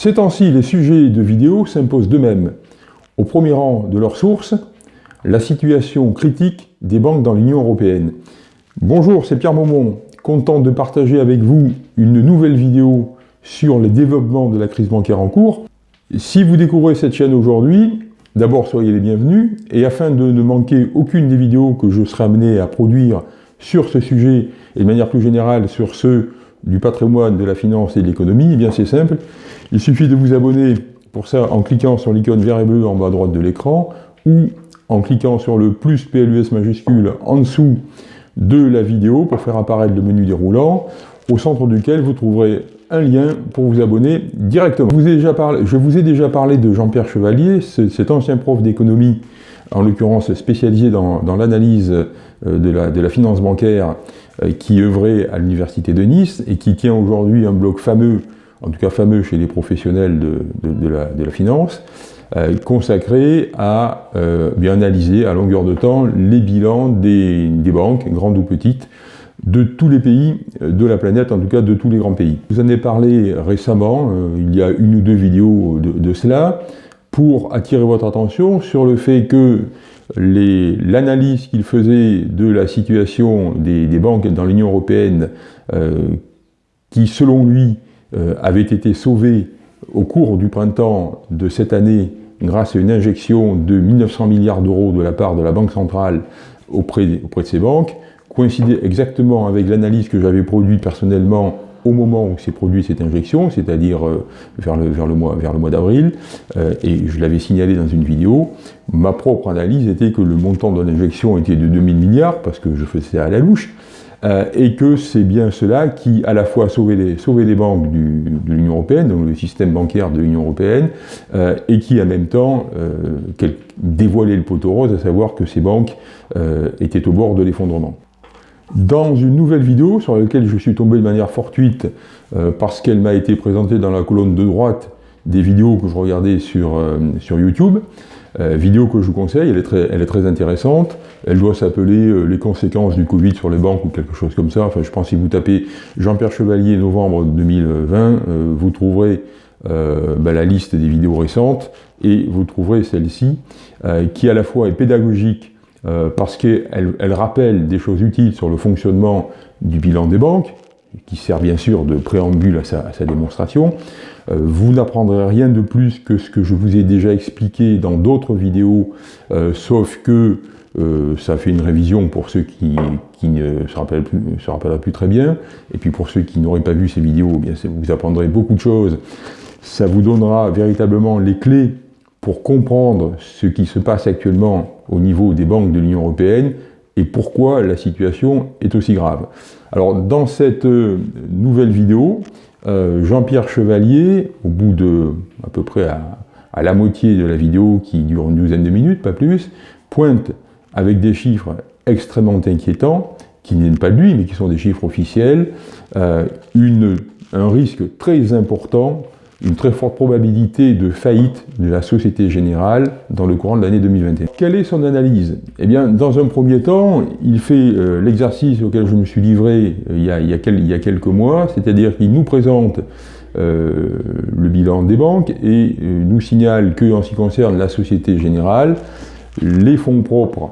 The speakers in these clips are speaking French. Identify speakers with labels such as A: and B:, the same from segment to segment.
A: Ces temps-ci, les sujets de vidéo s'imposent d'eux-mêmes. Au premier rang de leurs sources, la situation critique des banques dans l'Union Européenne. Bonjour, c'est Pierre Maumont, content de partager avec vous une nouvelle vidéo sur les développements de la crise bancaire en cours. Si vous découvrez cette chaîne aujourd'hui, d'abord soyez les bienvenus, et afin de ne manquer aucune des vidéos que je serai amené à produire sur ce sujet, et de manière plus générale sur ceux du patrimoine, de la finance et de l'économie, eh bien c'est simple, il suffit de vous abonner pour ça en cliquant sur l'icône vert et bleu en bas à droite de l'écran ou en cliquant sur le plus PLUS majuscule en dessous de la vidéo pour faire apparaître le menu déroulant, au centre duquel vous trouverez un lien pour vous abonner directement. Je vous ai déjà parlé, de Jean-Pierre Chevalier, cet ancien prof d'économie, en l'occurrence spécialisé dans, l'analyse euh, de la, finance bancaire, qui œuvrait à l'université de Nice et qui tient aujourd'hui un blog fameux en tout cas fameux chez les professionnels de, la, finance, euh, consacré à euh, bien analyser à longueur de temps les bilans des, banques, grandes ou petites, de tous les pays de la planète, en tout cas de tous les grands pays. Vous en avez parlé récemment, euh, il y a une ou deux vidéos de, cela, pour attirer votre attention sur le fait que l'analyse qu'il faisait de la situation des, banques dans l'Union Européenne, qui selon lui euh, avait été sauvé au cours du printemps de cette année grâce à une injection de 1900 milliards d'euros de la part de la Banque centrale auprès, auprès de ces banques, coïncidait exactement avec l'analyse que j'avais produite personnellement au moment où s'est produite cette injection, c'est-à-dire euh, vers le, mois, d'avril, euh, et je l'avais signalé dans une vidéo, ma propre analyse était que le montant de l'injection était de 2000 milliards, parce que je faisais à la louche, euh, et que c'est bien cela qui, à la fois, sauvé les, banques de l'Union Européenne, donc le système bancaire de l'Union Européenne, et qui, en même temps, dévoilait le poteau rose, à savoir que ces banques étaient au bord de l'effondrement. Dans une nouvelle vidéo, sur laquelle je suis tombé de manière fortuite, euh, parce qu'elle m'a été présentée dans la colonne de droite des vidéos que je regardais sur, sur YouTube, euh, vidéo que je vous conseille, elle est très, elle est très intéressante. Elle doit s'appeler euh, Les conséquences du Covid sur les banques ou quelque chose comme ça. Enfin, je pense que si vous tapez Jean-Pierre Chevalier novembre 2020, euh, vous trouverez bah, la liste des vidéos récentes et vous trouverez celle-ci qui à la fois est pédagogique parce qu'elle elle rappelle des choses utiles sur le fonctionnement du bilan des banques, qui sert bien sûr de préambule à sa, démonstration. Euh, vous n'apprendrez rien de plus que ce que je vous ai déjà expliqué dans d'autres vidéos, euh, sauf que euh, ça fait une révision pour ceux qui, ne se rappellent, plus très bien, et puis pour ceux qui n'auraient pas vu ces vidéos, eh bien vous apprendrez beaucoup de choses. Ça vous donnera véritablement les clés pour comprendre ce qui se passe actuellement au niveau des banques de l'Union Européenne, et pourquoi la situation est aussi grave. Alors dans cette euh, nouvelle vidéo, euh, Jean-Pierre Chevalier, au bout de à peu près à, la moitié de la vidéo qui dure une douzaine de minutes, pas plus, pointe avec des chiffres extrêmement inquiétants, qui ne pas de lui, mais qui sont des chiffres officiels, euh, une, un risque très important une très forte probabilité de faillite de la Société Générale dans le courant de l'année 2021. Quelle est son analyse? Eh bien, dans un premier temps, il fait euh, l'exercice auquel je me suis livré euh, il, y a, quelques mois, c'est-à-dire qu'il nous présente euh, le bilan des banques et nous signale que, en ce qui concerne la Société Générale, les fonds propres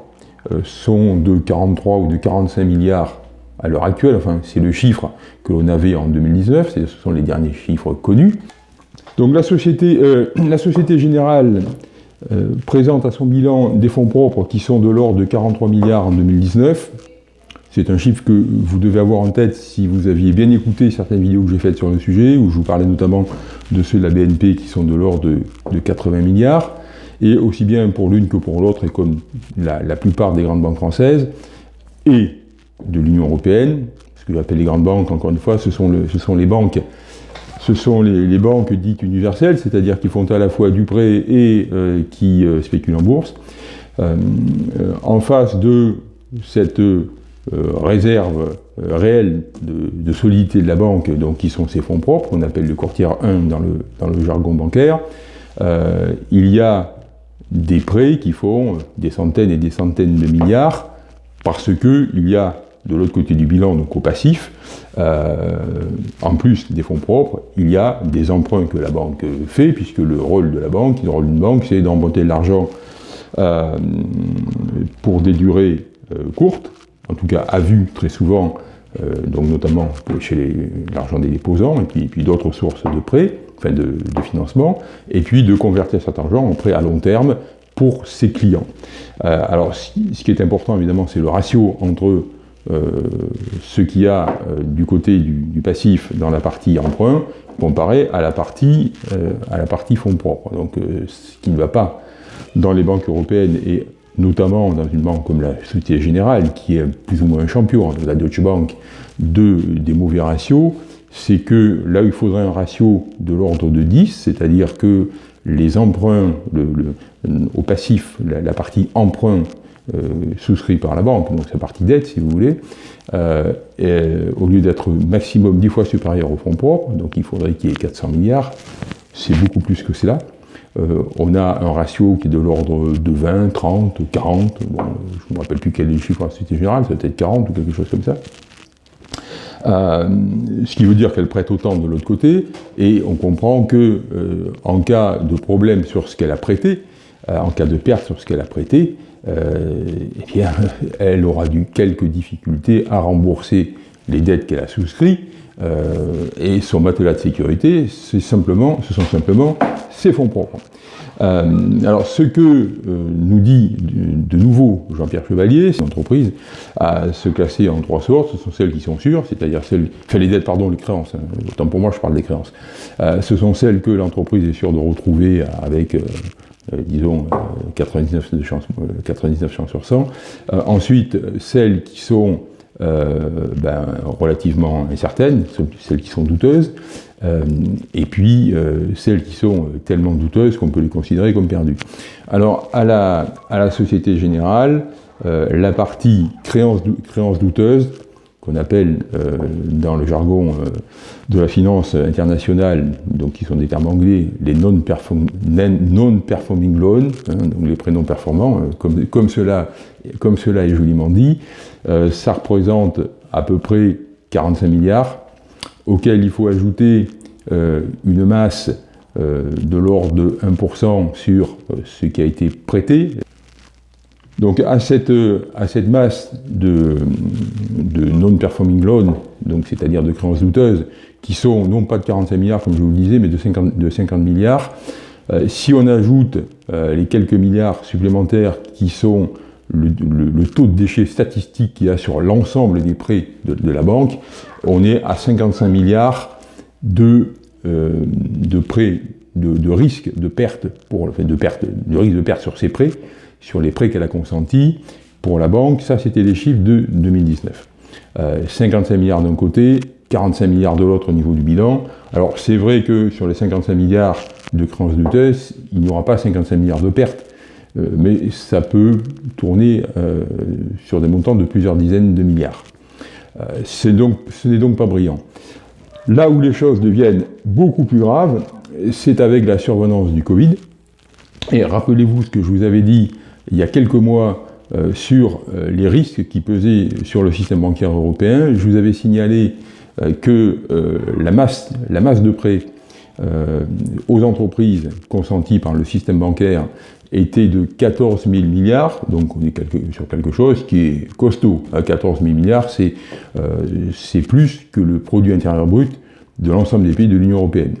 A: sont de 43 ou de 45 milliards à l'heure actuelle, enfin c'est le chiffre que l'on avait en 2019, ce sont les derniers chiffres connus, donc la Société, euh, la société Générale euh, présente à son bilan des fonds propres qui sont de l'ordre de 43 milliards en 2019. C'est un chiffre que vous devez avoir en tête si vous aviez bien écouté certaines vidéos que j'ai faites sur le sujet, où je vous parlais notamment de ceux de la BNP qui sont de l'ordre de, 80 milliards, et aussi bien pour l'une que pour l'autre, et comme la, plupart des grandes banques françaises, et de l'Union Européenne, ce que j'appelle les grandes banques, encore une fois, ce sont, le, ce sont les banques ce sont les, banques dites universelles, c'est-à-dire qui font à la fois du prêt et euh, qui euh, spéculent en bourse. Euh, en face de cette réserve réelle de, solidité de la banque, donc qui sont ses fonds propres, qu'on appelle le courtier 1 dans le, dans le jargon bancaire, il y a des prêts qui font des centaines et des centaines de milliards parce qu'il y a de l'autre côté du bilan, donc au passif, euh, en plus des fonds propres, il y a des emprunts que la banque fait, puisque le rôle de la banque, le rôle d'une banque, c'est d'emprunter de l'argent euh, pour des durées euh, courtes, en tout cas à vue très souvent, donc notamment chez l'argent des déposants, et puis, d'autres sources de prêts, enfin de, financement, et puis de convertir cet argent en prêt à long terme pour ses clients. alors, ce qui est important, évidemment, c'est le ratio entre ce qu'il y a euh, du côté du, passif dans la partie emprunt comparé à la partie, euh, à la partie fonds propres. Donc ce qui ne va pas dans les banques européennes et notamment dans une banque comme la Société Générale, qui est plus ou moins un champion, la Deutsche Bank, de, des mauvais ratios, c'est que là il faudrait un ratio de l'ordre de 10, c'est-à-dire que les emprunts au passif, la partie emprunt euh, souscrit par la banque, donc sa partie dette si vous voulez, euh, au lieu d'être maximum 10 fois supérieur au fonds propres, donc il faudrait qu'il y ait 400 milliards, c'est beaucoup plus que cela. Euh, on a un ratio qui est de l'ordre de 20, 30, 40, bon, je ne me rappelle plus quel est le chiffre la Société Générale, c'est peut-être 40 ou quelque chose comme ça. ce qui veut dire qu'elle prête autant de l'autre côté, et on comprend que en cas de problème sur ce qu'elle a prêté, en cas de perte sur ce qu'elle a prêté, euh, eh bien, elle aura dû quelques difficultés à rembourser les dettes qu'elle a souscrites, euh, et son matelas de sécurité, simplement, ce sont simplement ses fonds propres. Euh, alors, ce que nous dit de, nouveau Jean-Pierre Chevalier, c'est l'entreprise à se classer en trois sortes. Ce sont celles qui sont sûres, c'est-à-dire celles, enfin les dettes, pardon, les créances. Hein, autant pour moi, je parle des créances. ce sont celles que l'entreprise est sûre de retrouver avec euh, disons 99, euh, chances, 99 euh, chances sur 100. ensuite, celles qui sont ben, relativement incertaines, celles qui sont douteuses, et puis celles qui sont tellement douteuses qu'on peut les considérer comme perdues. Alors, à la, à la Société Générale, la partie créance, créance douteuse, qu'on appelle euh, dans le jargon euh, de la finance internationale, donc qui sont des termes anglais, les non-performing loans, hein, donc les prénoms performants, euh, comme, cela, comme cela est joliment dit, ça représente à peu près 45 milliards, auxquels il faut ajouter une masse de l'ordre de 1% sur ce qui a été prêté, donc à cette, à cette masse de, de non-performing loans, c'est-à-dire de créances douteuses, qui sont non pas de 45 milliards comme je vous le disais, mais de 50, de 50 milliards, euh, si on ajoute euh, les quelques milliards supplémentaires qui sont le, taux de déchets statistique qu'il y a sur l'ensemble des prêts de, la banque, on est à 55 milliards de, euh, de prêts, de, de de perte, pour, de perte, de risque de perte sur ces prêts, sur les prêts qu'elle a consentis pour la banque, ça c'était les chiffres de 2019. 55 euh, milliards d'un côté, 45 milliards de l'autre au niveau du bilan. Alors c'est vrai que sur les 55 milliards de créances douteuses, il n'y aura pas 55 milliards de pertes, euh, mais ça peut tourner euh, sur des montants de plusieurs dizaines de milliards. donc, ce n'est donc pas brillant. Là où les choses deviennent beaucoup plus graves, c'est avec la survenance du Covid. Et rappelez-vous ce que je vous avais dit il y a quelques mois euh, sur euh, les risques qui pesaient sur le système bancaire européen. Je vous avais signalé euh, que la, masse, la masse de prêts aux entreprises consentis par le système bancaire était de 14 000 milliards, donc on est sur quelque chose qui est costaud. À 14 000 milliards, c'est plus que le produit intérieur brut de l'ensemble des pays de l'Union européenne.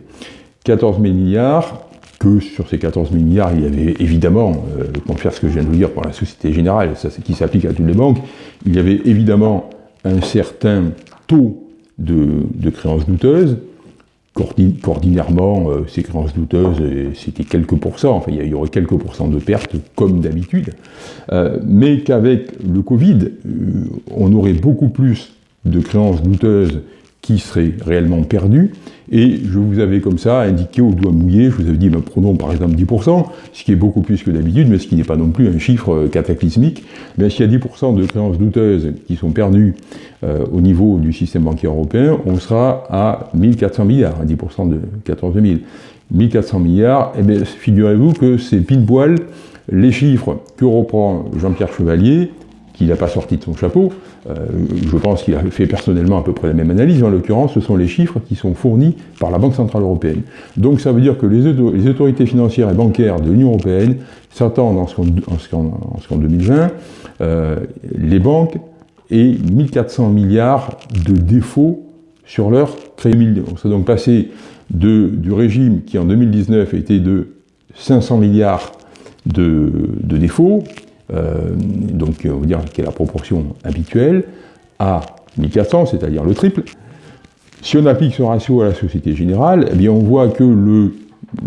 A: 14 000 milliards, que sur ces 14 000 milliards, il y avait évidemment, euh, pour faire ce que je viens de vous dire pour la Société Générale, ça, qui s'applique à toutes les banques, il y avait évidemment un certain taux de, créances douteuses, qu'ordinairement, euh, ces créances douteuses, euh, c'était quelques pourcents, enfin il y aurait quelques pourcents de pertes comme d'habitude, mais qu'avec le Covid, on aurait beaucoup plus de créances douteuses qui seraient réellement perdues, et je vous avais comme ça indiqué au doigt mouillé, je vous avais dit, ben, prenons par exemple 10%, ce qui est beaucoup plus que d'habitude, mais ce qui n'est pas non plus un chiffre euh, cataclysmique. Mais s'il y a 10% de créances douteuses qui sont perdues euh, au niveau du système bancaire européen, on sera à 1400 milliards, à 10% de 14 000. 1400 milliards, et eh bien figurez-vous que c'est pile poil les chiffres que reprend Jean-Pierre Chevalier, qu'il n'a pas sorti de son chapeau, je pense qu'il a fait personnellement à peu près la même analyse. En l'occurrence, ce sont les chiffres qui sont fournis par la Banque Centrale Européenne. Donc ça veut dire que les, autorités financières et bancaires de l'Union Européenne s'attendent en ce qu'en 2020, les banques aient 1400 milliards de défauts sur leur crédit. On s'est donc passé du régime qui en 2019 était de 500 milliards de, défauts, euh, donc on va dire qui est la proportion habituelle, à 1400, c'est-à-dire le triple. Si on applique ce ratio à la Société Générale, eh bien on voit que le,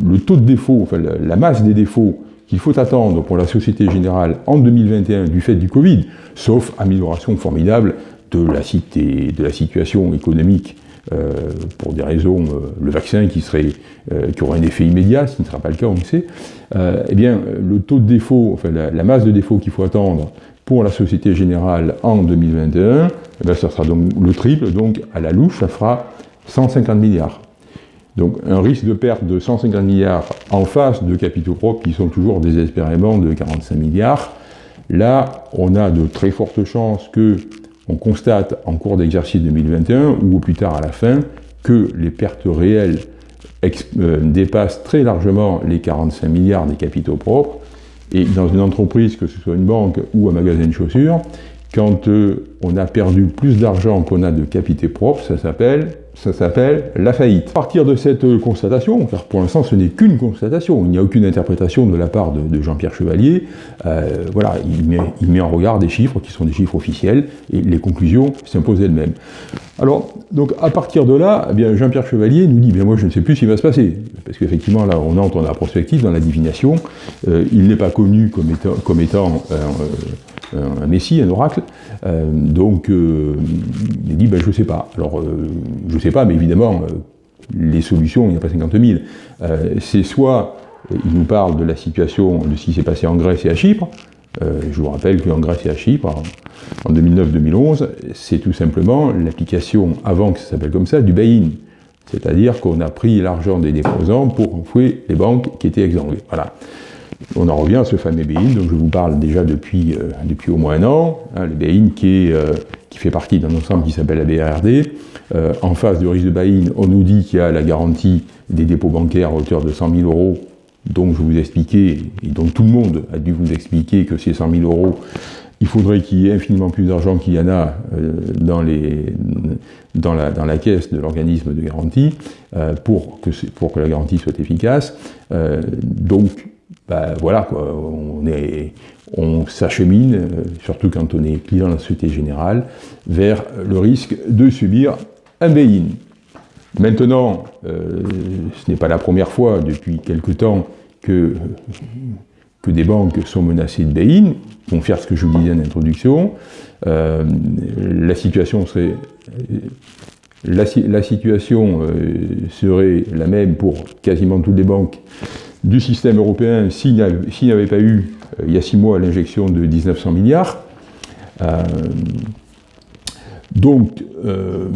A: le taux de défaut, enfin la, masse des défauts qu'il faut attendre pour la Société Générale en 2021 du fait du Covid, sauf amélioration formidable de la, cité, de la situation économique euh, pour des raisons, euh, le vaccin qui, serait, euh, qui aurait un effet immédiat, ce ne sera pas le cas, on le sait, eh bien, le taux de défaut, enfin la, masse de défaut qu'il faut attendre pour la Société Générale en 2021, eh bien, ça sera donc le triple, donc à la louche, ça fera 150 milliards. Donc un risque de perte de 150 milliards en face de capitaux propres qui sont toujours désespérément de 45 milliards. Là, on a de très fortes chances que on constate en cours d'exercice 2021, ou plus tard à la fin, que les pertes réelles euh, dépassent très largement les 45 milliards des capitaux propres, et dans une entreprise, que ce soit une banque ou un magasin de chaussures, quand euh, on a perdu plus d'argent qu'on a de capitaux propres, ça s'appelle ça s'appelle la faillite. À partir de cette euh, constatation, car pour l'instant ce n'est qu'une constatation, il n'y a aucune interprétation de la part de, Jean-Pierre Chevalier, euh, voilà, il met, il met, en regard des chiffres qui sont des chiffres officiels, et les conclusions s'imposent elles-mêmes. Alors, donc à partir de là, eh bien Jean-Pierre Chevalier nous dit, bien moi je ne sais plus ce qui va se passer, parce qu'effectivement là on entre dans la prospective, dans la divination, euh, il n'est pas connu comme étant, comme étant un messie, un oracle, donc il dit, ben, je ne sais pas. Alors, je ne sais pas, mais évidemment, les solutions, il n'y a pas 50 000. c'est soit, il nous parle de la situation, de ce qui s'est passé en Grèce et à Chypre, je vous rappelle qu'en Grèce et à Chypre, en 2009-2011, c'est tout simplement l'application, avant que ça s'appelle comme ça, du buy-in. C'est-à-dire qu'on a pris l'argent des déposants pour enfouir les banques qui étaient exsanguées. Voilà. On en revient à ce fameux BEIN, dont je vous parle déjà depuis, euh, depuis au moins un an, hein, le BEIN qui, euh, qui fait partie d'un ensemble qui s'appelle la BRD. Euh, en face du risque de BEIN, on nous dit qu'il y a la garantie des dépôts bancaires à hauteur de 100 000 euros, dont je vous expliquais, et dont tout le monde a dû vous expliquer que ces 100 000 euros, il faudrait qu'il y ait infiniment plus d'argent qu'il y en a dans, les, dans, la, dans la caisse de l'organisme de garantie pour, que, pour que la garantie soit efficace. donc, ben voilà, on, s'achemine, euh, surtout quand on est client de la Société Générale, vers le risque de subir un bail-in. Maintenant, euh, ce n'est pas la première fois depuis quelque temps que, des banques sont menacées de bail-in, vont faire ce que je vous disais en introduction. Euh, la situation serait la même pour quasiment toutes les banques du système européen s'il n'y avait, pas eu, euh, il y a six mois, l'injection de 1900 milliards. Euh, donc, euh,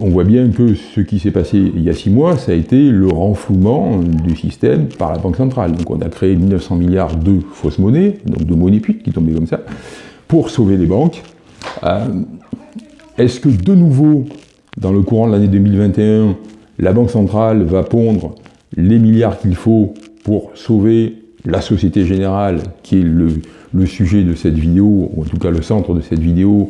A: on voit bien que ce qui s'est passé il y a six mois, ça a été le renflouement du système par la Banque centrale. Donc, on a créé 1900 milliards de fausses monnaies, donc de monnaies putes qui tombaient comme ça, pour sauver les banques. Est-ce que de nouveau, dans le courant de l'année 2021, la Banque centrale va pondre les milliards qu'il faut pour sauver la Société Générale, qui est le, sujet de cette vidéo, ou en tout cas le centre de cette vidéo,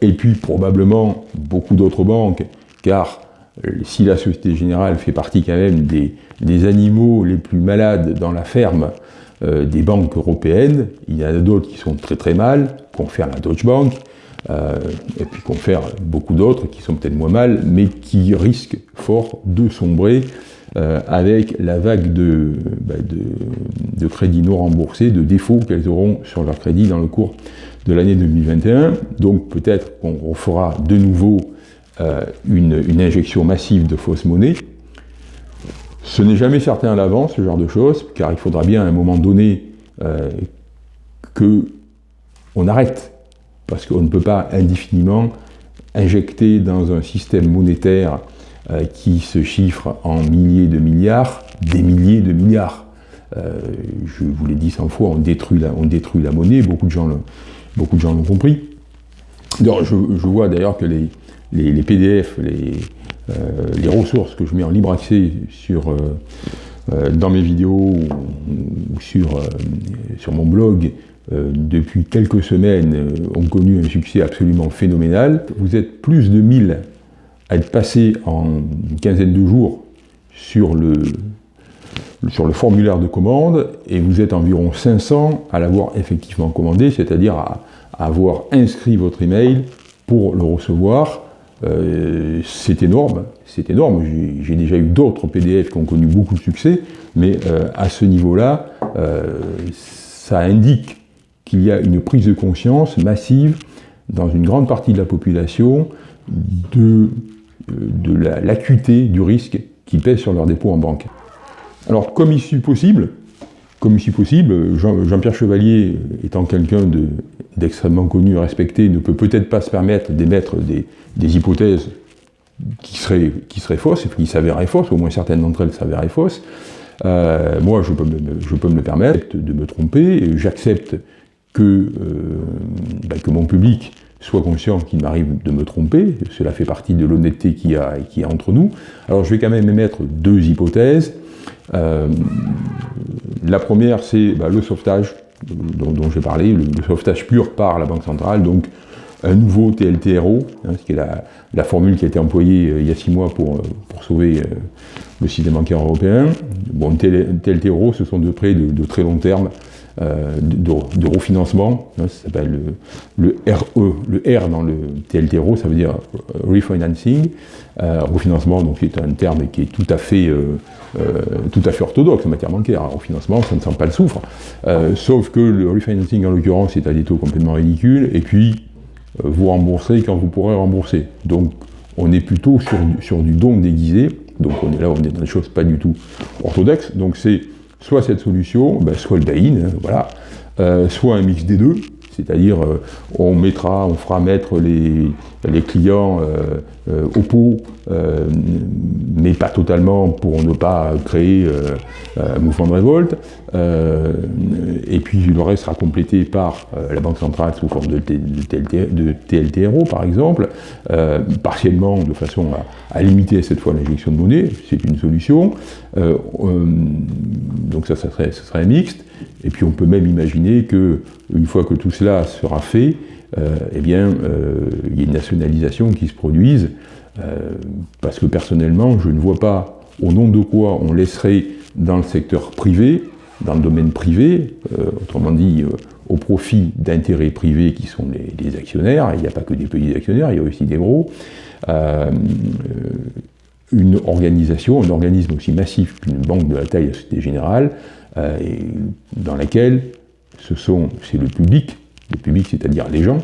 A: et puis probablement beaucoup d'autres banques, car euh, si la Société Générale fait partie quand même des, animaux les plus malades dans la ferme euh, des banques européennes, il y en a d'autres qui sont très très mal, confère la Deutsche Bank, euh, et puis confère beaucoup d'autres qui sont peut-être moins mal, mais qui risquent fort de sombrer euh, avec la vague bah, de, crédits non remboursés, de défauts qu'elles auront sur leur crédit dans le cours de l'année 2021. Donc peut-être qu'on refera de nouveau euh, une, injection massive de fausses monnaies. Ce n'est jamais certain à l'avance, ce genre de choses, car il faudra bien à un moment donné euh, que on arrête, parce qu'on ne peut pas indéfiniment injecter dans un système monétaire euh, qui se chiffre en milliers de milliards, des milliers de milliards. Euh, je vous l'ai dit 100 fois, on détruit, la, on détruit la monnaie, beaucoup de gens l'ont compris. je, vois d'ailleurs que les, les, PDF, les, les, ressources que je mets en libre accès sur, dans mes vidéos ou, sur, sur mon blog depuis quelques semaines ont connu un succès absolument phénoménal. Vous êtes plus de 1000 à être passé en une quinzaine de jours sur le, sur le formulaire de commande et vous êtes environ 500 à l'avoir effectivement commandé, c'est-à-dire à, avoir inscrit votre email pour le recevoir. Euh, c'est énorme, c'est énorme. J'ai déjà eu d'autres PDF qui ont connu beaucoup de succès, mais euh, à ce niveau-là, euh, ça indique qu'il y a une prise de conscience massive dans une grande partie de la population de, de l'acuité du risque qui pèse sur leur dépôt en banque. Alors, comme issue possible, possible, Jean-Pierre Chevalier, étant quelqu'un d'extrêmement connu et respecté, ne peut peut-être pas se permettre d'émettre des, hypothèses qui seraient, fausses, qui s'avéreraient fausses, au moins certaines d'entre elles s'avéreraient fausses. Euh, moi, je peux, me, le permettre de me tromper, j'accepte que, euh, ben, que mon public soit conscient qu'il m'arrive de me tromper, cela fait partie de l'honnêteté qu'il y, a, entre nous. Alors je vais quand même émettre deux hypothèses. Euh, la première, c'est bah, le sauvetage dont, j'ai parlé, le, sauvetage pur par la Banque centrale, donc un nouveau TLTRO, hein, ce qui est la, formule qui a été employée euh, il y a six mois pour, euh, sauver le système bancaire européen. Bon, TLTRO, ce sont de prêts de, très long terme, de, refinancement, hein, ça s'appelle le, RE, le R dans le TLTRO, ça veut dire refinancing, refinancement, donc c'est un terme qui est tout à fait euh, tout à fait orthodoxe en matière bancaire. Au financement, ça ne sent pas le souffre. Euh, sauf que le refinancing, en l'occurrence, est à des taux complètement ridicules, et puis euh, vous remboursez quand vous pourrez rembourser. Donc, on est plutôt sur, sur du don déguisé, donc on est là, on est dans des choses pas du tout orthodoxes, donc c'est soit cette solution, ben, soit le DAIN, hein, voilà, soit un mix des deux, c'est-à-dire on mettra, on fera mettre les, clients euh, euh, au pot, euh, mais pas totalement pour ne pas créer un mouvement de révolte. et puis le reste sera complété par la Banque centrale sous forme de, TLTRO, par exemple, partiellement de façon à, limiter cette fois l'injection de monnaie, c'est une solution. donc ça, ça serait, ça serait mixte. Et puis on peut même imaginer que une fois que tout cela sera fait, euh, eh bien, euh, il y a une nationalisation qui se produise, euh, parce que personnellement, je ne vois pas au nom de quoi on laisserait dans le secteur privé, dans le domaine privé, autrement dit au profit d'intérêts privés qui sont les, actionnaires, il n'y a pas que des petits actionnaires, il y a aussi des gros, une organisation, un organisme aussi massif qu'une banque de la taille de la Société Générale, dans laquelle ce sont, c'est le public le public, c'est-à-dire les gens,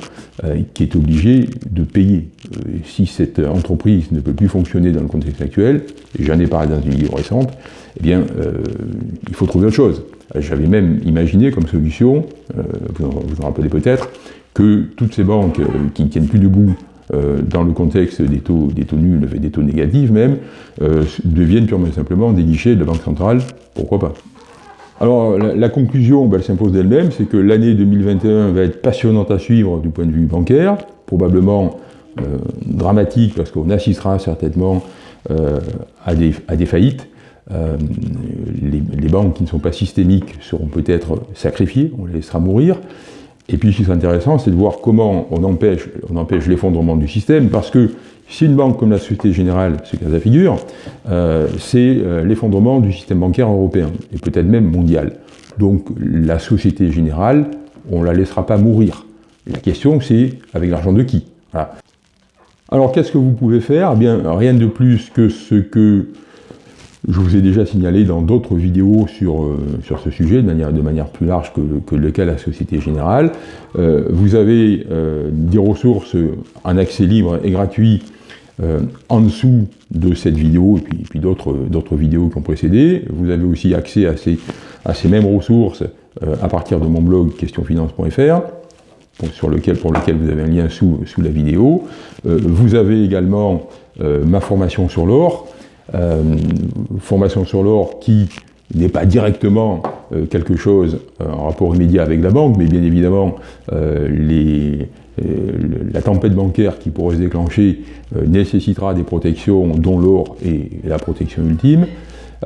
A: euh, qui est obligé de payer. Euh, si cette entreprise ne peut plus fonctionner dans le contexte actuel, et j'en ai parlé dans une vidéo récente, eh bien, euh, il faut trouver autre chose. J'avais même imaginé comme solution, vous en, vous en rappelez peut-être, que toutes ces banques qui ne tiennent plus debout dans le contexte des taux, des taux nuls, des taux négatifs même, deviennent purement et simplement des guichets de la Banque centrale, pourquoi pas? Alors, la, conclusion, ben, elle s'impose d'elle-même, c'est que l'année 2021 va être passionnante à suivre du point de vue bancaire, probablement euh, dramatique, parce qu'on assistera certainement euh, à, des, à, des, faillites. Euh, les, banques qui ne sont pas systémiques seront peut-être sacrifiées, on les laissera mourir. Et puis, ce qui est intéressant, c'est de voir comment on empêche, on empêche l'effondrement du système, parce que si une banque comme la Société Générale se casse la figure, euh, c'est euh, l'effondrement du système bancaire européen, et peut-être même mondial. Donc la Société Générale, on ne la laissera pas mourir. La question c'est avec l'argent de qui? Alors qu'est-ce que vous pouvez faire? Eh bien, Rien de plus que ce que je vous ai déjà signalé dans d'autres vidéos sur, euh, sur ce sujet, de manière, de manière plus large que, que le cas de la Société Générale. vous avez des ressources en accès libre et gratuit euh, en dessous de cette vidéo, et puis, d'autres vidéos qui ont précédé, vous avez aussi accès à ces, à ces mêmes ressources euh, à partir de mon blog questionfinance.fr, sur lequel, pour lequel vous avez un lien sous, sous la vidéo. Euh, vous avez également ma formation sur l'or, formation sur l'or qui n'est pas directement quelque chose en rapport immédiat avec la banque, mais bien évidemment les, la tempête bancaire qui pourrait se déclencher nécessitera des protections dont l'or est la protection ultime.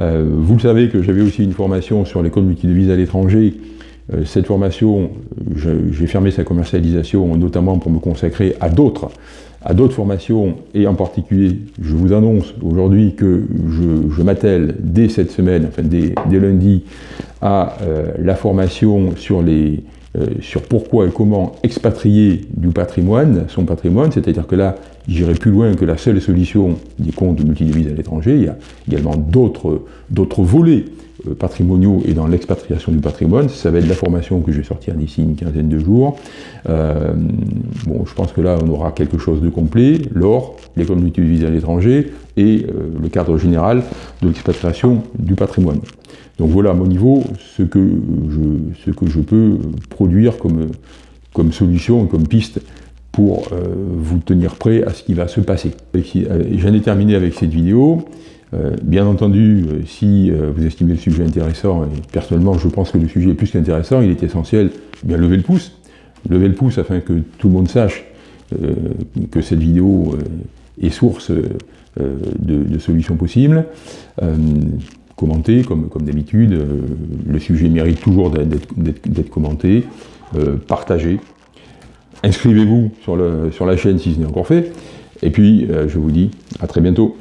A: vous le savez que j'avais aussi une formation sur les comptes multidevises à l'étranger cette formation, j'ai fermé sa commercialisation notamment pour me consacrer à d'autres formations, et en particulier, je vous annonce aujourd'hui que je, m'attelle dès cette semaine, enfin dès, lundi, à euh, la formation sur, les, euh, sur pourquoi et comment expatrier du patrimoine, son patrimoine, c'est-à-dire que là, j'irai plus loin que la seule solution des comptes multidevises à l'étranger, il y a également d'autres volets euh, patrimoniaux et dans l'expatriation du patrimoine. Ça va être la formation que je vais sortir d'ici une quinzaine de jours. Euh, bon, je pense que là, on aura quelque chose de complet, l'or, l'école multivise à l'étranger et euh, le cadre général de l'expatriation du patrimoine. Donc voilà à mon niveau ce que je, ce que je peux produire comme, comme solution comme piste pour vous tenir prêt à ce qui va se passer. J'en ai terminé avec cette vidéo. Euh, bien entendu, euh, si euh, vous estimez le sujet intéressant, et personnellement je pense que le sujet est plus qu'intéressant, il est essentiel, eh bien lever le pouce. Lever le pouce afin que tout le monde sache que cette vidéo est source de, solutions possibles. Comme, d'habitude, le sujet mérite toujours d'être commenté, partagé. Inscrivez-vous sur, sur la chaîne si ce n'est encore fait. Et puis, je vous dis à très bientôt.